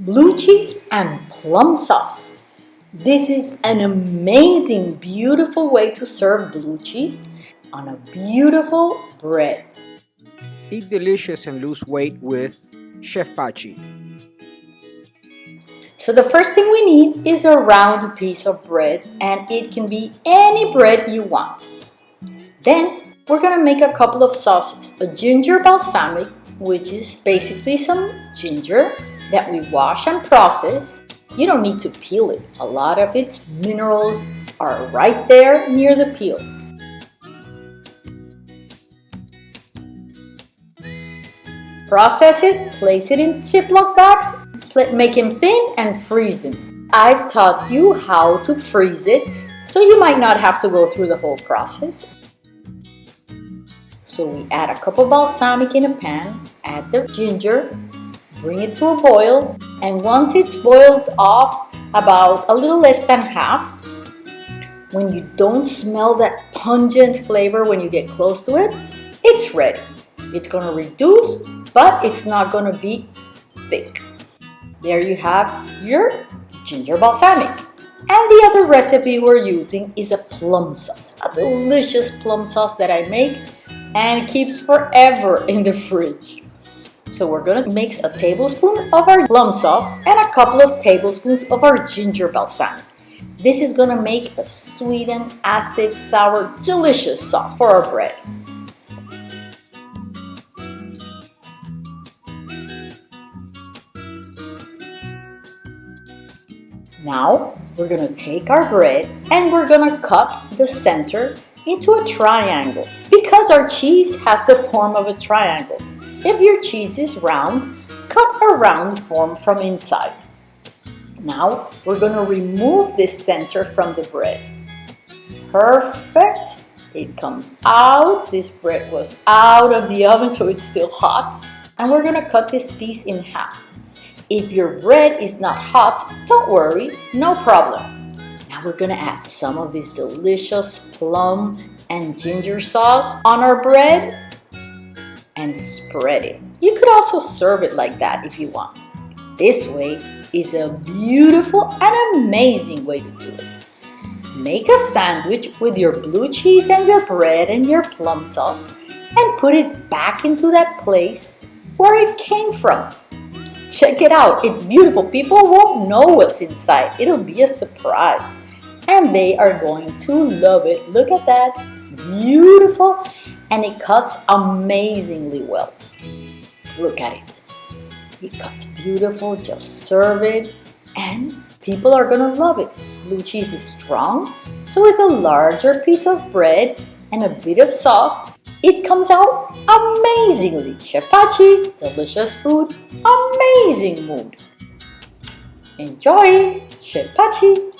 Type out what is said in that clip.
blue cheese and plum sauce. This is an amazing, beautiful way to serve blue cheese on a beautiful bread. Eat delicious and lose weight with Chef Pachi. So the first thing we need is a round piece of bread and it can be any bread you want. Then we're gonna make a couple of sauces. A ginger balsamic, which is basically some ginger that we wash and process. You don't need to peel it. A lot of its minerals are right there near the peel. Process it, place it in Ziploc bags, make them thin and freeze them. I've taught you how to freeze it, so you might not have to go through the whole process. So we add a cup of balsamic in a pan, add the ginger, bring it to a boil, and once it's boiled off about a little less than half, when you don't smell that pungent flavor when you get close to it, it's ready. It's gonna reduce, but it's not gonna be thick. There you have your ginger balsamic. And the other recipe we're using is a plum sauce, a delicious plum sauce that I make and keeps forever in the fridge. So we're gonna mix a tablespoon of our plum sauce and a couple of tablespoons of our ginger balsamic. This is gonna make a sweet and acid, sour, delicious sauce for our bread. Now we're gonna take our bread and we're gonna cut the center into a triangle because our cheese has the form of a triangle. If your cheese is round, cut a round form from inside. Now we're going to remove this center from the bread. Perfect. It comes out. This bread was out of the oven so it's still hot. And we're going to cut this piece in half. If your bread is not hot, don't worry, no problem. Now we're going to add some of this delicious plum and ginger sauce on our bread spread it. You could also serve it like that if you want. This way is a beautiful and amazing way to do it. Make a sandwich with your blue cheese and your bread and your plum sauce and put it back into that place where it came from. Check it out, it's beautiful. People won't know what's inside. It'll be a surprise and they are going to love it. Look at that, beautiful and it cuts amazingly well. Look at it. It cuts beautiful, just serve it and people are gonna love it. Blue cheese is strong, so with a larger piece of bread and a bit of sauce, it comes out amazingly. Chef delicious food, amazing mood. Enjoy, Chef Pachi.